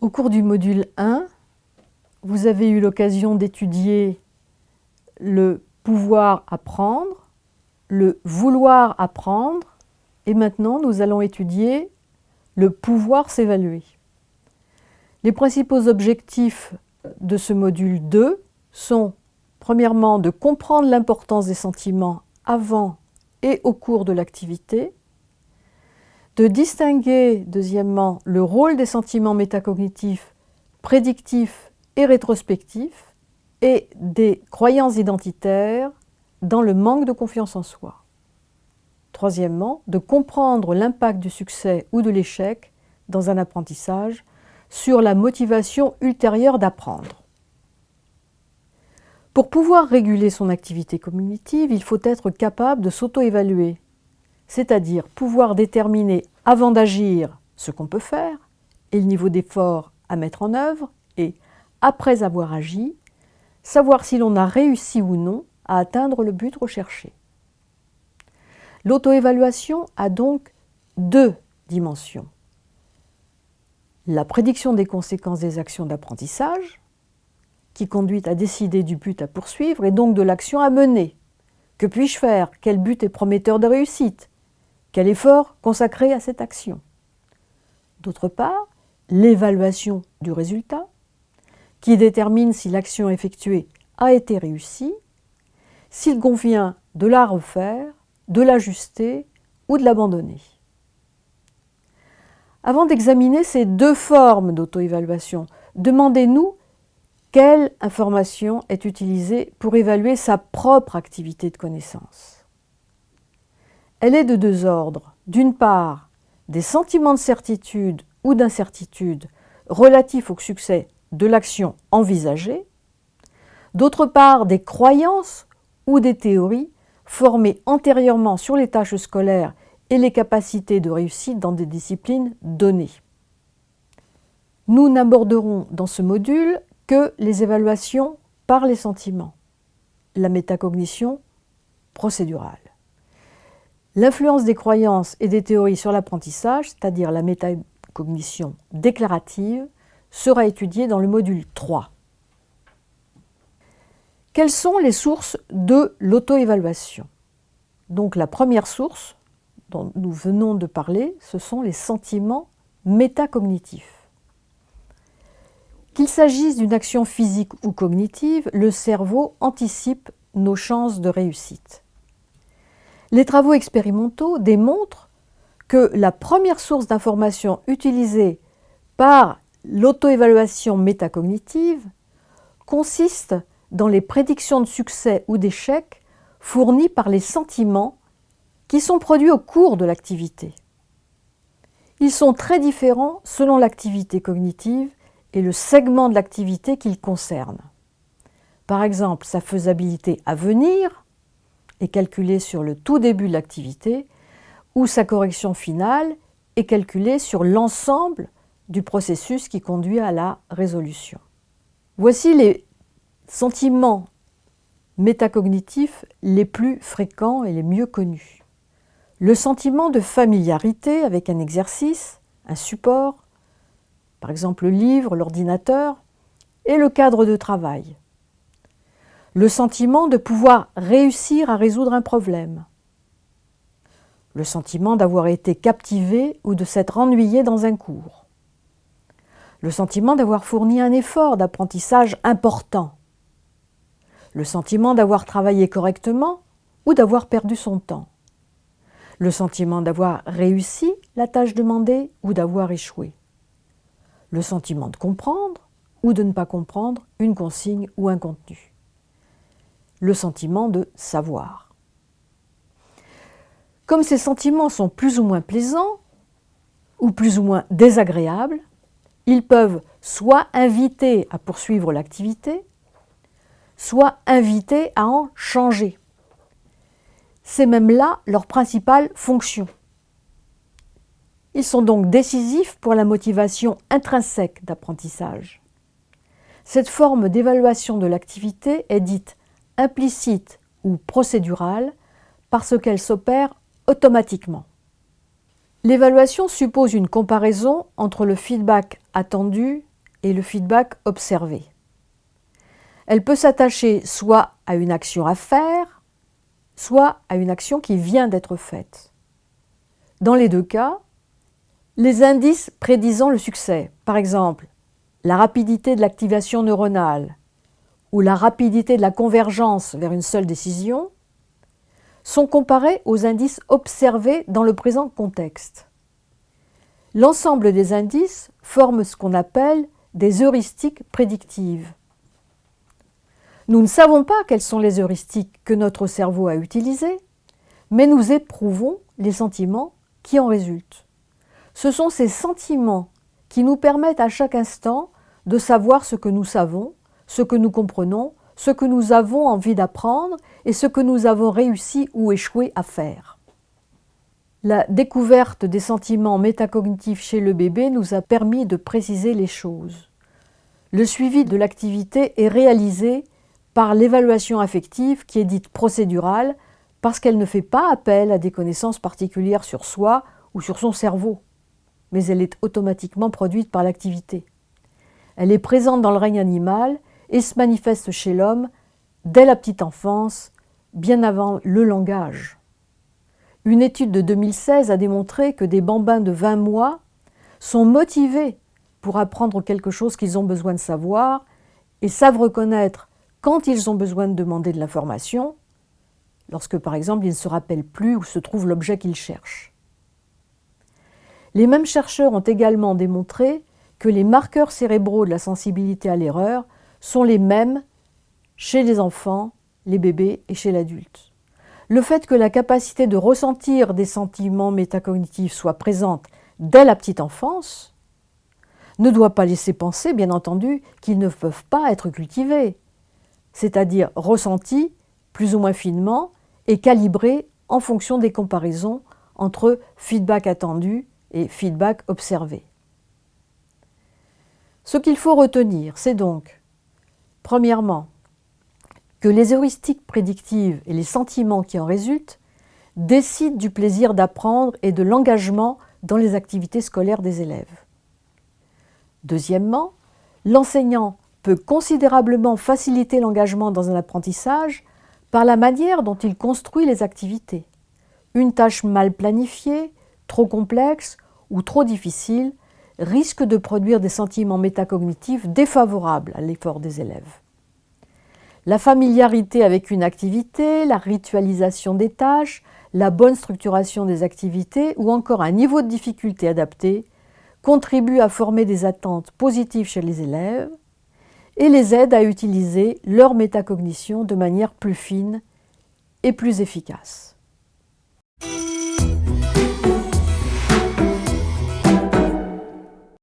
Au cours du module 1, vous avez eu l'occasion d'étudier le pouvoir apprendre, le vouloir apprendre, et maintenant nous allons étudier le pouvoir s'évaluer. Les principaux objectifs de ce module 2 sont premièrement de comprendre l'importance des sentiments avant et au cours de l'activité, de distinguer deuxièmement le rôle des sentiments métacognitifs prédictifs et rétrospectifs et des croyances identitaires dans le manque de confiance en soi. Troisièmement, de comprendre l'impact du succès ou de l'échec dans un apprentissage sur la motivation ultérieure d'apprendre. Pour pouvoir réguler son activité cognitive, il faut être capable de s'auto-évaluer, c'est-à-dire pouvoir déterminer avant d'agir ce qu'on peut faire et le niveau d'effort à mettre en œuvre et, après avoir agi, savoir si l'on a réussi ou non à atteindre le but recherché. L'auto-évaluation a donc deux dimensions la prédiction des conséquences des actions d'apprentissage, qui conduit à décider du but à poursuivre et donc de l'action à mener. Que puis-je faire? Quel but est prometteur de réussite? Quel effort consacrer à cette action? D'autre part, l'évaluation du résultat, qui détermine si l'action effectuée a été réussie, s'il convient de la refaire, de l'ajuster ou de l'abandonner. Avant d'examiner ces deux formes d'auto-évaluation, demandez-nous quelle information est utilisée pour évaluer sa propre activité de connaissance? Elle est de deux ordres. D'une part, des sentiments de certitude ou d'incertitude relatifs au succès de l'action envisagée. D'autre part, des croyances ou des théories formées antérieurement sur les tâches scolaires et les capacités de réussite dans des disciplines données. Nous n'aborderons dans ce module que les évaluations par les sentiments, la métacognition procédurale. L'influence des croyances et des théories sur l'apprentissage, c'est-à-dire la métacognition déclarative, sera étudiée dans le module 3. Quelles sont les sources de l'auto-évaluation? Donc la première source, dont nous venons de parler, ce sont les sentiments métacognitifs. Qu'il s'agisse d'une action physique ou cognitive, le cerveau anticipe nos chances de réussite. Les travaux expérimentaux démontrent que la première source d'information utilisée par l'auto-évaluation métacognitive consiste dans les prédictions de succès ou d'échec fournies par les sentiments qui sont produits au cours de l'activité. Ils sont très différents selon l'activité cognitive et le segment de l'activité qu'ils concernent. Par exemple, sa faisabilité à venir est calculée sur le tout début de l'activité ou sa correction finale est calculée sur l'ensemble du processus qui conduit à la résolution. Voici les sentiments métacognitifs les plus fréquents et les mieux connus. Le sentiment de familiarité avec un exercice, un support, par exemple le livre, l'ordinateur, et le cadre de travail. Le sentiment de pouvoir réussir à résoudre un problème. Le sentiment d'avoir été captivé ou de s'être ennuyé dans un cours. Le sentiment d'avoir fourni un effort d'apprentissage important. Le sentiment d'avoir travaillé correctement ou d'avoir perdu son temps le sentiment d'avoir réussi la tâche demandée ou d'avoir échoué, le sentiment de comprendre ou de ne pas comprendre une consigne ou un contenu, le sentiment de savoir. Comme ces sentiments sont plus ou moins plaisants ou plus ou moins désagréables, ils peuvent soit inviter à poursuivre l'activité, soit inviter à en changer c'est même là leur principale fonction. Ils sont donc décisifs pour la motivation intrinsèque d'apprentissage. Cette forme d'évaluation de l'activité est dite implicite ou procédurale parce qu'elle s'opère automatiquement. L'évaluation suppose une comparaison entre le feedback attendu et le feedback observé. Elle peut s'attacher soit à une action à faire, soit à une action qui vient d'être faite. Dans les deux cas, les indices prédisant le succès, par exemple la rapidité de l'activation neuronale ou la rapidité de la convergence vers une seule décision, sont comparés aux indices observés dans le présent contexte. L'ensemble des indices forme ce qu'on appelle des heuristiques prédictives. Nous ne savons pas quelles sont les heuristiques que notre cerveau a utilisées, mais nous éprouvons les sentiments qui en résultent. Ce sont ces sentiments qui nous permettent à chaque instant de savoir ce que nous savons, ce que nous comprenons, ce que nous avons envie d'apprendre et ce que nous avons réussi ou échoué à faire. La découverte des sentiments métacognitifs chez le bébé nous a permis de préciser les choses. Le suivi de l'activité est réalisé par l'évaluation affective qui est dite procédurale parce qu'elle ne fait pas appel à des connaissances particulières sur soi ou sur son cerveau, mais elle est automatiquement produite par l'activité. Elle est présente dans le règne animal et se manifeste chez l'homme dès la petite enfance, bien avant le langage. Une étude de 2016 a démontré que des bambins de 20 mois sont motivés pour apprendre quelque chose qu'ils ont besoin de savoir et savent reconnaître quand ils ont besoin de demander de l'information, lorsque par exemple ils ne se rappellent plus où se trouve l'objet qu'ils cherchent. Les mêmes chercheurs ont également démontré que les marqueurs cérébraux de la sensibilité à l'erreur sont les mêmes chez les enfants, les bébés et chez l'adulte. Le fait que la capacité de ressentir des sentiments métacognitifs soit présente dès la petite enfance ne doit pas laisser penser, bien entendu, qu'ils ne peuvent pas être cultivés, c'est-à-dire ressentis plus ou moins finement et calibrés en fonction des comparaisons entre feedback attendu et feedback observé. Ce qu'il faut retenir, c'est donc, premièrement, que les heuristiques prédictives et les sentiments qui en résultent décident du plaisir d'apprendre et de l'engagement dans les activités scolaires des élèves. Deuxièmement, l'enseignant peut considérablement faciliter l'engagement dans un apprentissage par la manière dont il construit les activités. Une tâche mal planifiée, trop complexe ou trop difficile risque de produire des sentiments métacognitifs défavorables à l'effort des élèves. La familiarité avec une activité, la ritualisation des tâches, la bonne structuration des activités ou encore un niveau de difficulté adapté contribuent à former des attentes positives chez les élèves et les aident à utiliser leur métacognition de manière plus fine et plus efficace.